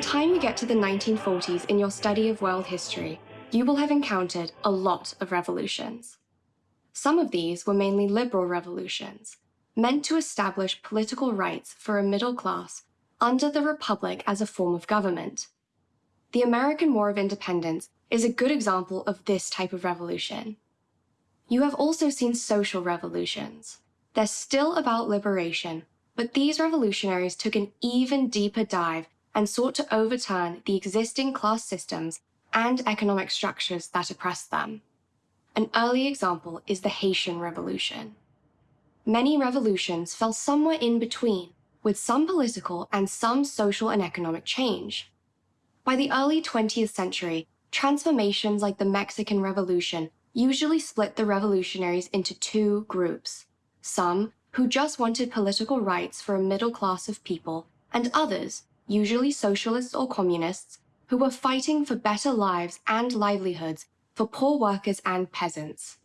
the time you get to the 1940s in your study of world history, you will have encountered a lot of revolutions. Some of these were mainly liberal revolutions, meant to establish political rights for a middle class under the Republic as a form of government. The American War of Independence is a good example of this type of revolution. You have also seen social revolutions. They're still about liberation, but these revolutionaries took an even deeper dive and sought to overturn the existing class systems and economic structures that oppressed them. An early example is the Haitian Revolution. Many revolutions fell somewhere in between, with some political and some social and economic change. By the early 20th century, transformations like the Mexican Revolution usually split the revolutionaries into two groups. Some who just wanted political rights for a middle class of people, and others, usually socialists or communists, who were fighting for better lives and livelihoods for poor workers and peasants.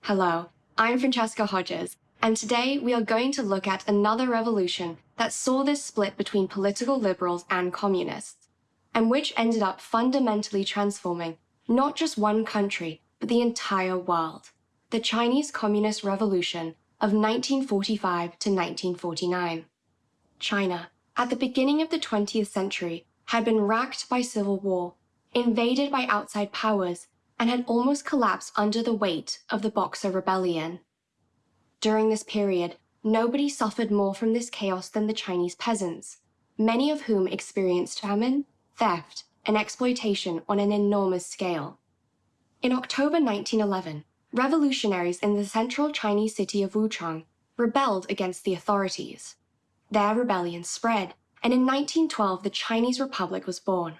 Hello, I'm Francesca Hodges, and today we are going to look at another revolution that saw this split between political liberals and communists, and which ended up fundamentally transforming not just one country, but the entire world, the Chinese Communist Revolution of 1945 to 1949. China, at the beginning of the 20th century, had been racked by civil war, invaded by outside powers, and had almost collapsed under the weight of the Boxer Rebellion. During this period, nobody suffered more from this chaos than the Chinese peasants, many of whom experienced famine, theft, and exploitation on an enormous scale. In October 1911, revolutionaries in the central Chinese city of Wuchang rebelled against the authorities. Their rebellion spread, and in 1912 the Chinese Republic was born.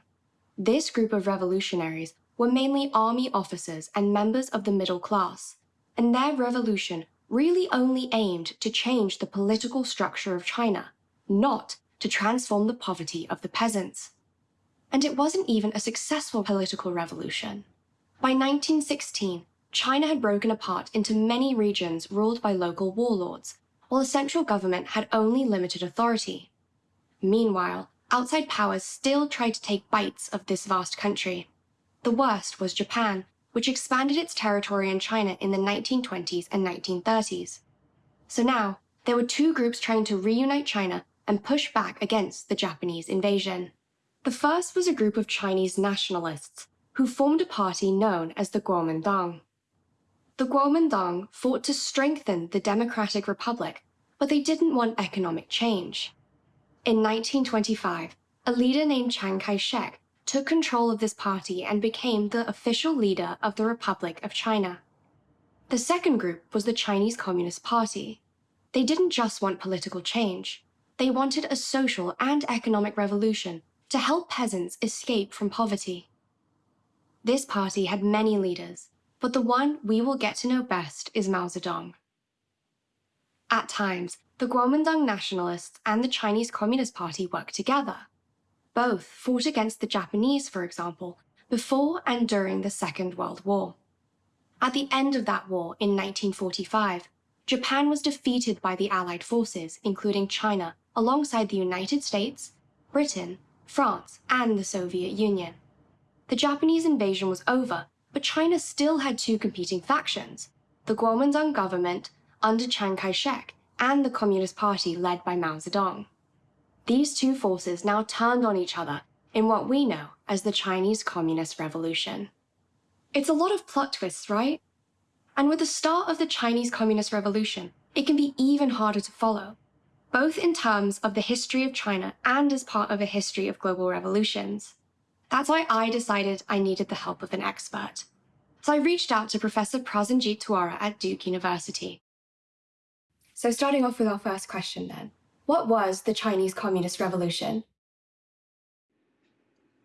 This group of revolutionaries were mainly army officers and members of the middle class, and their revolution really only aimed to change the political structure of China, not to transform the poverty of the peasants. And it wasn't even a successful political revolution. By 1916, China had broken apart into many regions ruled by local warlords, while the central government had only limited authority. Meanwhile, outside powers still tried to take bites of this vast country. The worst was Japan, which expanded its territory in China in the 1920s and 1930s. So now, there were two groups trying to reunite China and push back against the Japanese invasion. The first was a group of Chinese nationalists who formed a party known as the Kuomintang. The Kuomintang fought to strengthen the Democratic Republic, but they didn't want economic change. In 1925, a leader named Chiang Kai-shek took control of this party and became the official leader of the Republic of China. The second group was the Chinese Communist Party. They didn't just want political change. They wanted a social and economic revolution to help peasants escape from poverty. This party had many leaders, but the one we will get to know best is Mao Zedong. At times, the Kuomintang nationalists and the Chinese Communist Party worked together. Both fought against the Japanese, for example, before and during the Second World War. At the end of that war in 1945, Japan was defeated by the Allied forces, including China, alongside the United States, Britain, France, and the Soviet Union. The Japanese invasion was over, but China still had two competing factions, the Kuomintang government under Chiang Kai-shek and the Communist Party led by Mao Zedong. These two forces now turned on each other in what we know as the Chinese Communist Revolution. It's a lot of plot twists, right? And with the start of the Chinese Communist Revolution, it can be even harder to follow, both in terms of the history of China and as part of a history of global revolutions. That's why I decided I needed the help of an expert. So I reached out to Professor Prasenjit Duara at Duke University. So starting off with our first question then, what was the Chinese Communist Revolution?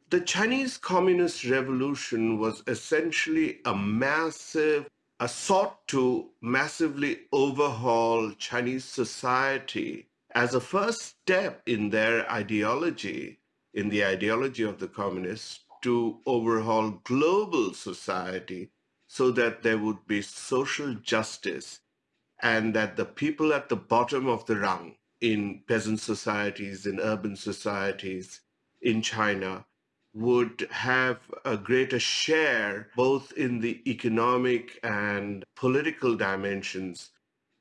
The Chinese Communist Revolution was essentially a massive, a sought to massively overhaul Chinese society as a first step in their ideology in the ideology of the communists to overhaul global society so that there would be social justice and that the people at the bottom of the rung in peasant societies, in urban societies, in China would have a greater share both in the economic and political dimensions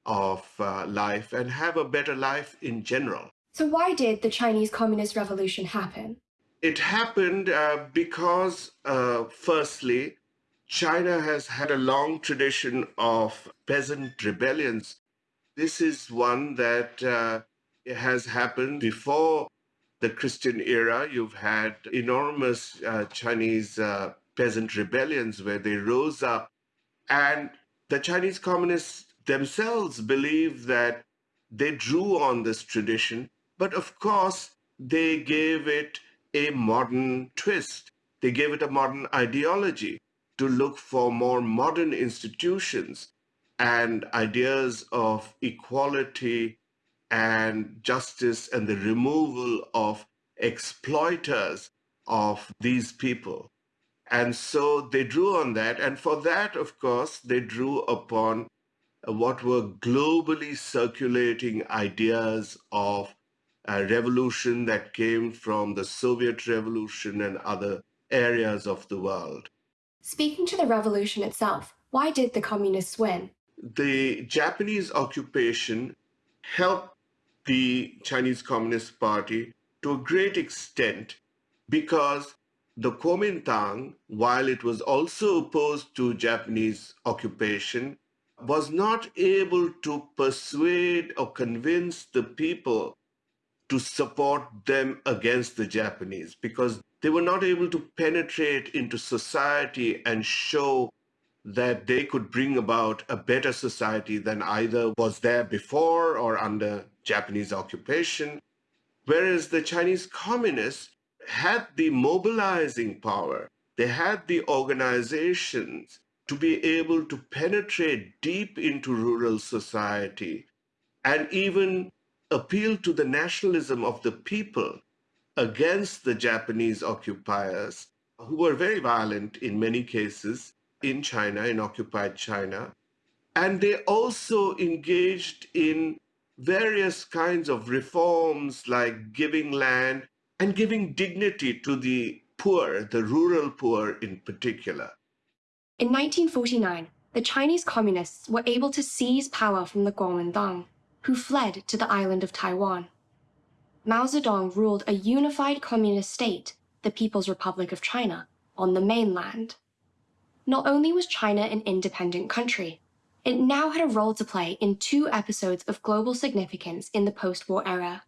of uh, life and have a better life in general. So, why did the Chinese Communist Revolution happen? It happened uh, because, uh, firstly, China has had a long tradition of peasant rebellions. This is one that uh, has happened before the Christian era. You've had enormous uh, Chinese uh, peasant rebellions where they rose up. And the Chinese communists themselves believe that they drew on this tradition. But of course, they gave it a modern twist. They gave it a modern ideology to look for more modern institutions and ideas of equality and justice and the removal of exploiters of these people. And so they drew on that. And for that, of course, they drew upon what were globally circulating ideas of a revolution that came from the Soviet Revolution and other areas of the world. Speaking to the revolution itself, why did the communists win? The Japanese occupation helped the Chinese Communist Party to a great extent because the Kuomintang, while it was also opposed to Japanese occupation, was not able to persuade or convince the people to support them against the Japanese because they were not able to penetrate into society and show that they could bring about a better society than either was there before or under Japanese occupation. Whereas the Chinese communists had the mobilizing power, they had the organizations to be able to penetrate deep into rural society and even appeal to the nationalism of the people against the Japanese occupiers, who were very violent in many cases in China, in occupied China. And they also engaged in various kinds of reforms like giving land and giving dignity to the poor, the rural poor in particular. In 1949, the Chinese communists were able to seize power from the Kuomintang, who fled to the island of Taiwan. Mao Zedong ruled a unified communist state, the People's Republic of China, on the mainland. Not only was China an independent country, it now had a role to play in two episodes of global significance in the post-war era,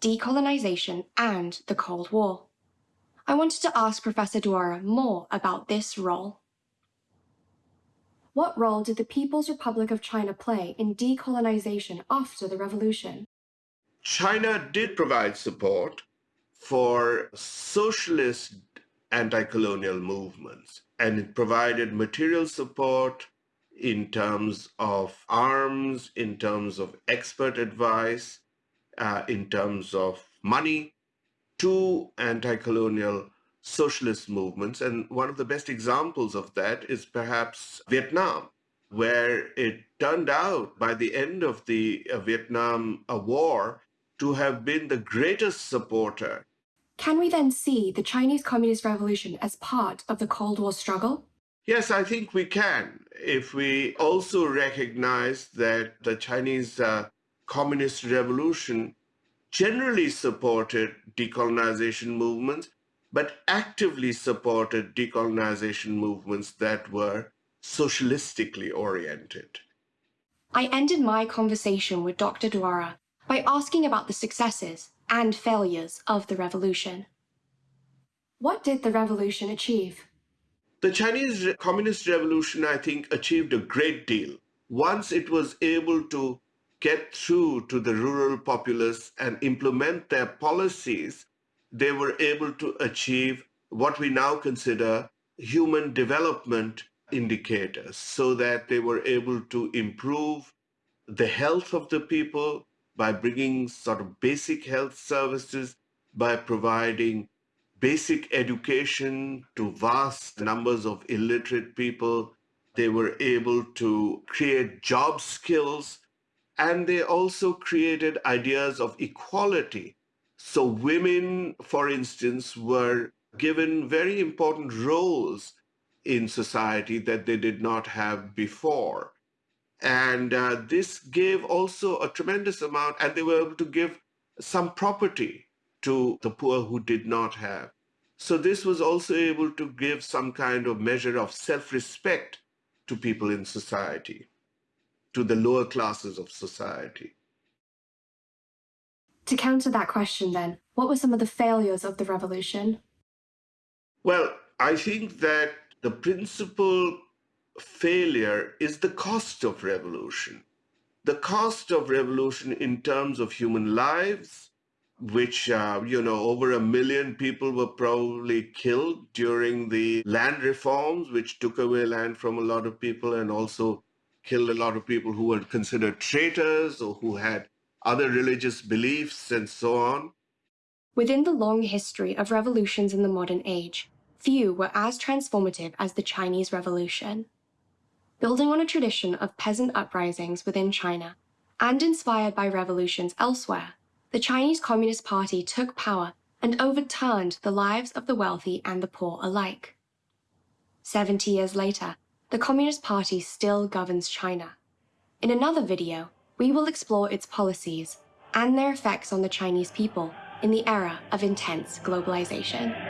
decolonization and the Cold War. I wanted to ask Professor Duara more about this role. What role did the People's Republic of China play in decolonization after the revolution? China did provide support for socialist anti-colonial movements, and it provided material support in terms of arms, in terms of expert advice, uh, in terms of money to anti-colonial socialist movements. And one of the best examples of that is perhaps Vietnam, where it turned out by the end of the uh, Vietnam uh, War to have been the greatest supporter. Can we then see the Chinese Communist Revolution as part of the Cold War struggle? Yes, I think we can. If we also recognize that the Chinese uh, Communist Revolution generally supported decolonization movements, but actively supported decolonization movements that were socialistically oriented. I ended my conversation with Dr. Duara by asking about the successes and failures of the revolution. What did the revolution achieve? The Chinese Communist Revolution, I think, achieved a great deal. Once it was able to get through to the rural populace and implement their policies, they were able to achieve what we now consider human development indicators so that they were able to improve the health of the people, by bringing sort of basic health services, by providing basic education to vast numbers of illiterate people. They were able to create job skills, and they also created ideas of equality So, women, for instance, were given very important roles in society that they did not have before. And uh, this gave also a tremendous amount, and they were able to give some property to the poor who did not have. So this was also able to give some kind of measure of self-respect to people in society, to the lower classes of society. To counter that question, then, what were some of the failures of the revolution? Well, I think that the principal failure is the cost of revolution. The cost of revolution in terms of human lives, which, uh, you know, over a million people were probably killed during the land reforms, which took away land from a lot of people and also killed a lot of people who were considered traitors or who had other religious beliefs and so on. Within the long history of revolutions in the modern age, few were as transformative as the Chinese Revolution. Building on a tradition of peasant uprisings within China, and inspired by revolutions elsewhere, the Chinese Communist Party took power and overturned the lives of the wealthy and the poor alike. Seventy years later, the Communist Party still governs China. In another video, we will explore its policies and their effects on the Chinese people in the era of intense globalization.